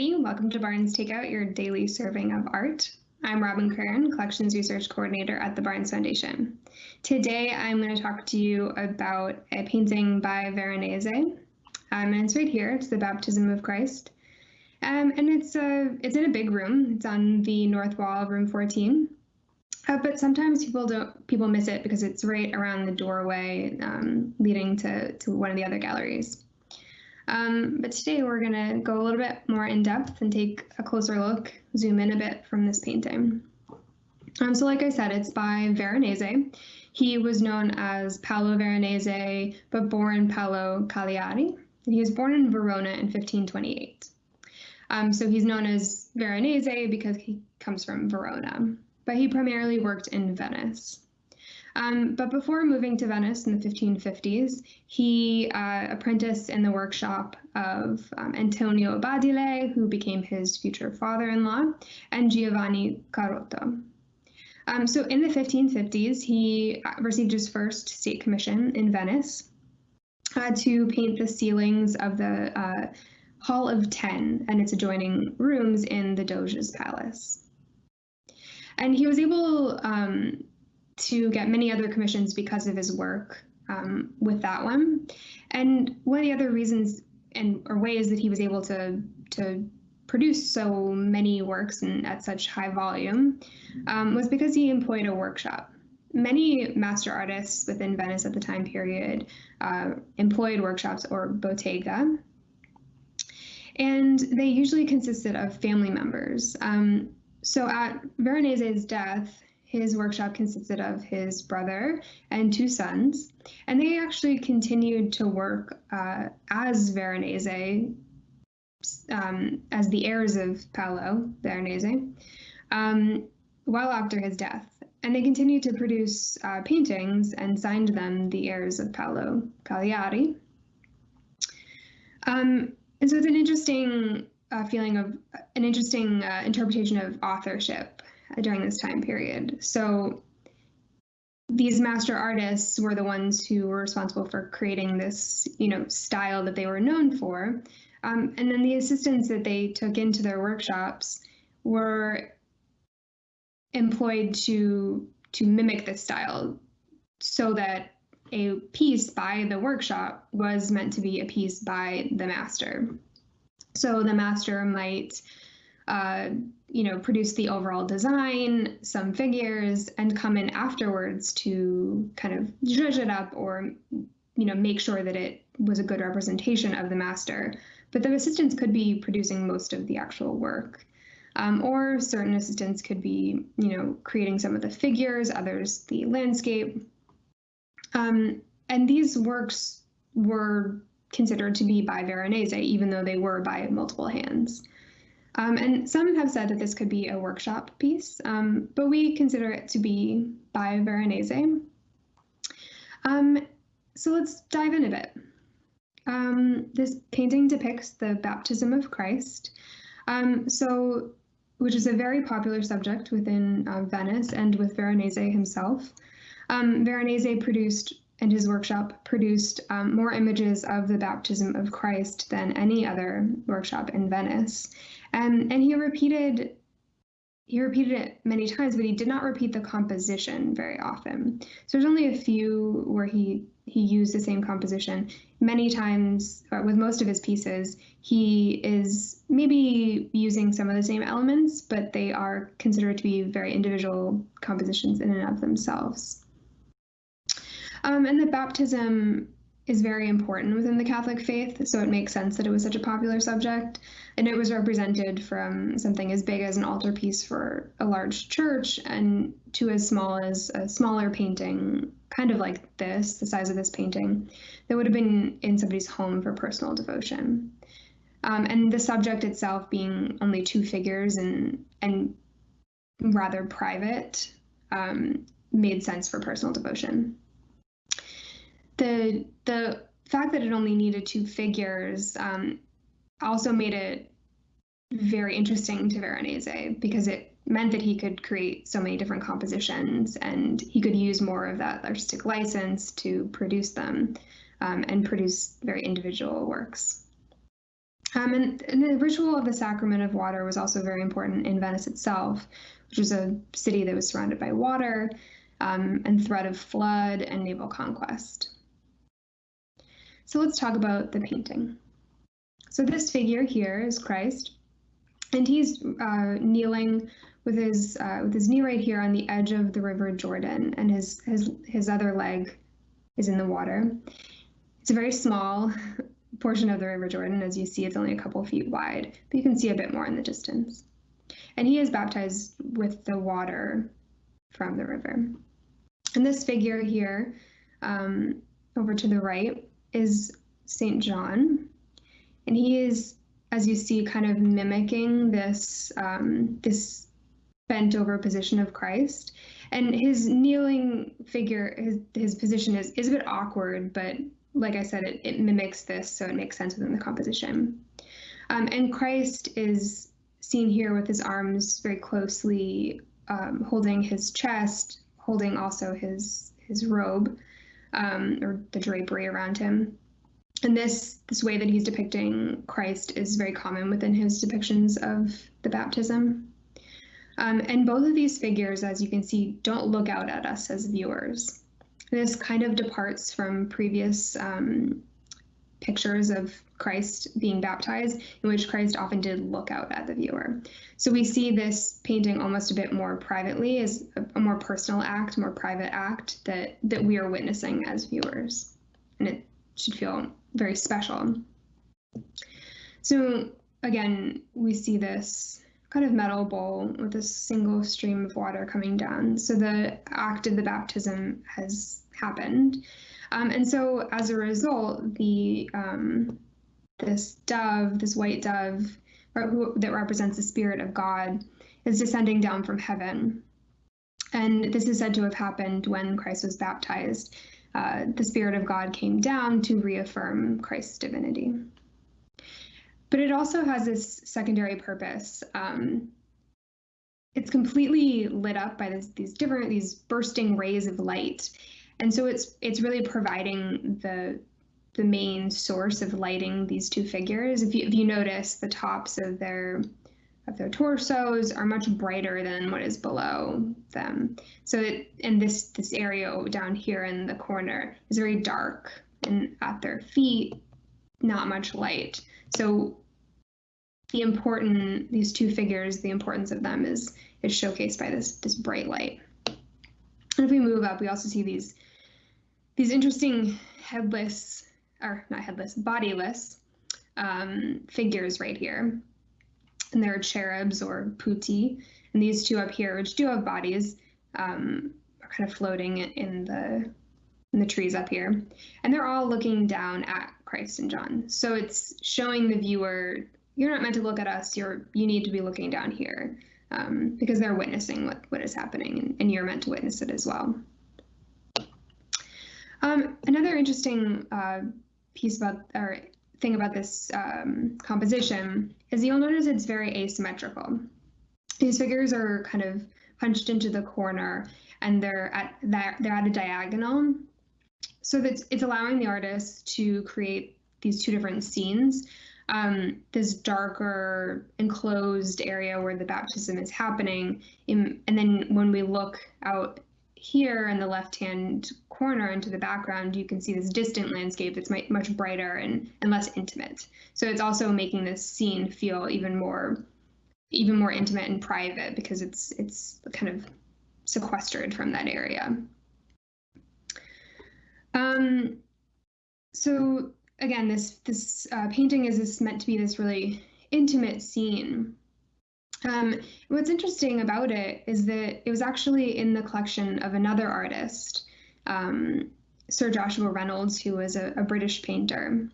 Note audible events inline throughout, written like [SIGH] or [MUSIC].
everybody. Welcome to Barnes Takeout, your daily serving of art. I'm Robin Curran, Collections Research Coordinator at the Barnes Foundation. Today, I'm going to talk to you about a painting by Veronese. Um, and it's right here. It's the Baptism of Christ. Um, and it's, uh, it's in a big room. It's on the north wall of room 14. Uh, but sometimes people don't people miss it because it's right around the doorway um, leading to, to one of the other galleries. Um, but today we're going to go a little bit more in depth and take a closer look, zoom in a bit from this painting. Um, so like I said, it's by Veronese. He was known as Paolo Veronese, but born Paolo Cagliari. He was born in Verona in 1528. Um, so he's known as Veronese because he comes from Verona, but he primarily worked in Venice. Um, but before moving to Venice in the 1550s, he uh, apprenticed in the workshop of um, Antonio Badile, who became his future father-in-law, and Giovanni Carotto. Um, so in the 1550s, he uh, received his first state commission in Venice uh, to paint the ceilings of the uh, Hall of Ten and its adjoining rooms in the Doge's palace. And he was able um, to get many other commissions because of his work um, with that one. And one of the other reasons and or ways that he was able to to produce so many works and at such high volume um, was because he employed a workshop. Many master artists within Venice at the time period uh, employed workshops or bottega, and they usually consisted of family members. Um, so at Veronese's death, his workshop consisted of his brother and two sons, and they actually continued to work uh, as Veronese, um, as the heirs of Paolo Veronese, um, well after his death. And they continued to produce uh, paintings and signed them the heirs of Paolo Cagliari. Um, and so it's an interesting uh, feeling of an interesting uh, interpretation of authorship during this time period. So these master artists were the ones who were responsible for creating this, you know, style that they were known for. Um, and then the assistants that they took into their workshops were employed to to mimic this style so that a piece by the workshop was meant to be a piece by the master. So the master might uh, you know, produce the overall design, some figures, and come in afterwards to kind of judge it up or, you know, make sure that it was a good representation of the master. But the assistants could be producing most of the actual work. Um, or certain assistants could be, you know, creating some of the figures, others the landscape. Um, and these works were considered to be by Veronese, even though they were by multiple hands. Um, and some have said that this could be a workshop piece, um, but we consider it to be by Veronese. Um, so let's dive in a bit. Um, this painting depicts the baptism of Christ, um, so which is a very popular subject within uh, Venice and with Veronese himself. Um, Veronese produced and his workshop produced um, more images of the baptism of Christ than any other workshop in Venice. Um, and he repeated he repeated it many times, but he did not repeat the composition very often. So there's only a few where he he used the same composition. Many times, with most of his pieces, he is maybe using some of the same elements, but they are considered to be very individual compositions in and of themselves. Um, and the baptism is very important within the Catholic faith, so it makes sense that it was such a popular subject. And it was represented from something as big as an altarpiece for a large church and to as small as a smaller painting, kind of like this, the size of this painting, that would have been in somebody's home for personal devotion. Um, and the subject itself being only two figures and and rather private um, made sense for personal devotion the the fact that it only needed two figures um, also made it very interesting to Veronese because it meant that he could create so many different compositions and he could use more of that artistic license to produce them um, and produce very individual works. Um, and, and, the ritual of the sacrament of water was also very important in Venice itself, which was a city that was surrounded by water um, and threat of flood and naval conquest. So let's talk about the painting. So this figure here is Christ, and he's uh, kneeling with his uh, with his knee right here on the edge of the river Jordan, and his his his other leg is in the water. It's a very small [LAUGHS] portion of the River Jordan. As you see, it's only a couple feet wide, but you can see a bit more in the distance. And he is baptized with the water from the river. And this figure here, um, over to the right, is St. John. And he is, as you see, kind of mimicking this, um, this bent over position of Christ. And his kneeling figure, his, his position is, is a bit awkward, but like I said, it, it mimics this, so it makes sense within the composition. Um, and Christ is seen here with his arms very closely um, holding his chest, holding also his his robe um, or the drapery around him. And this this way that he's depicting Christ is very common within his depictions of the baptism. Um, and both of these figures, as you can see, don't look out at us as viewers. This kind of departs from previous um, pictures of Christ being baptized, in which Christ often did look out at the viewer. So we see this painting almost a bit more privately as a, more personal act, more private act that that we are witnessing as viewers, and it should feel very special. So again, we see this kind of metal bowl with a single stream of water coming down. So the act of the baptism has happened. Um, and so as a result, the um, this dove, this white dove who, that represents the spirit of God, is descending down from heaven. And this is said to have happened when Christ was baptized. Uh, the Spirit of God came down to reaffirm Christ's divinity. But it also has this secondary purpose. Um, it's completely lit up by this, these different, these bursting rays of light. And so it's it's really providing the the main source of lighting these two figures. If you if you notice, the tops of their of their torsos are much brighter than what is below them. So it, and this this area down here in the corner is very dark, and at their feet, not much light. So the important these two figures, the importance of them is is showcased by this this bright light. And if we move up, we also see these these interesting headless or not headless, bodiless um, figures right here. And there are cherubs or putti. And these two up here, which do have bodies, um, are kind of floating in the in the trees up here. And they're all looking down at Christ and John. So it's showing the viewer you're not meant to look at us. You're you need to be looking down here um, because they're witnessing what what is happening, and, and, you're meant to witness it as well. Um, another interesting uh, piece about or thing about this um, composition is you'll notice it's very asymmetrical. These figures are kind of punched into the corner, and they're at that, they're at a diagonal, so that it's allowing the artist to create these two different scenes um, this darker enclosed area where the baptism is happening. In, and then when we look out here in the left hand corner into the background, you can see this distant landscape that's much brighter and, and less intimate. So it's also making this scene feel even more even more intimate and private because it's it's kind of sequestered from that area. Um, so again, this this uh, painting is this meant to be this really intimate scene. Um, what's interesting about it is that it was actually in the collection of another artist, um, Sir Joshua Reynolds, who was a, a, British painter.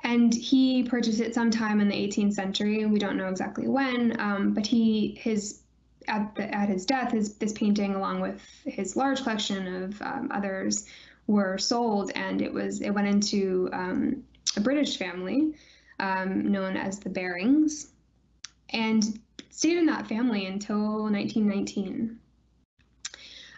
And he purchased it sometime in the 18th century. We don't know exactly when, um, but he his at the, at his death, his this painting, along with his large collection of um, others, were sold, and it was it went into um, a British family um, known as the Barings, and stayed in that family until 1919.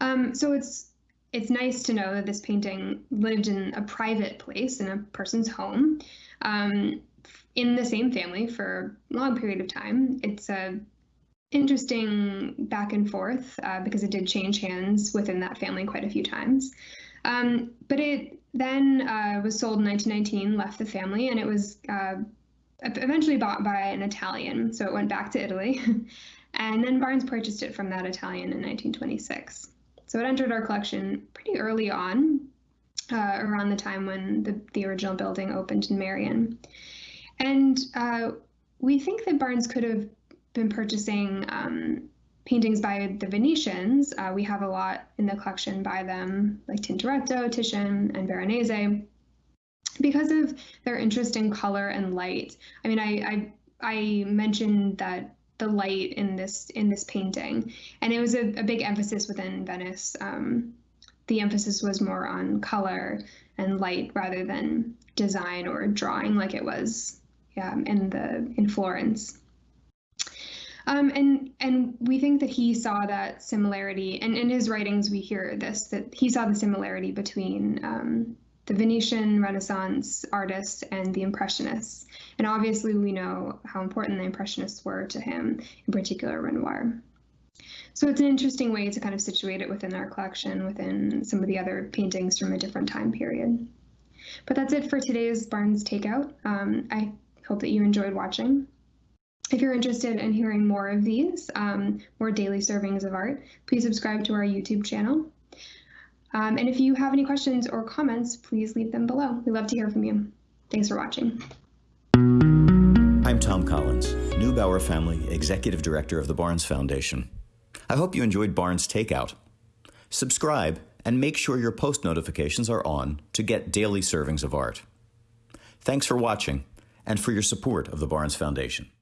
Um, so it's it's nice to know that this painting lived in a private place in a person's home. Um, in the same family for a long period of time. It's a interesting back and forth uh, because it did change hands within that family quite a few times. Um, but it then uh, was sold in 1919, left the family, and it was uh, eventually bought by an Italian. So it went back to Italy. [LAUGHS] and then Barnes purchased it from that Italian in 1926. So it entered our collection pretty early on, uh, around the time when the, the original building opened in Merion. And uh, we think that Barnes could have been purchasing um, paintings by the Venetians. Uh, we have a lot in the collection by them, like Tintoretto, Titian, and Veronese, because of their interest in color and light. I mean, I I, I mentioned that the light in this in this painting, and it was a, a big emphasis within Venice. Um, the emphasis was more on color and light rather than design or drawing, like it was yeah, in the in Florence. Um, and and we think that he saw that similarity, and in his writings we hear this that he saw the similarity between um, the Venetian Renaissance artists and the Impressionists. And obviously, we know how important the Impressionists were to him, in particular Renoir. So it's an interesting way to kind of situate it within our collection, within some of the other paintings from a different time period. But that's it for today's Barnes Takeout. Um, I hope that you enjoyed watching. If you're interested in hearing more of these, um, more daily servings of art, please subscribe to our YouTube channel. Um, and if you have any questions or comments, please leave them below. We love to hear from you. Thanks for watching. I'm Thom Collins, Neubauer Family Executive Director of the Barnes Foundation. I hope you enjoyed Barnes Takeout. Subscribe and make sure your post notifications are on to get daily servings of art. Thanks for watching and for your support of the Barnes Foundation.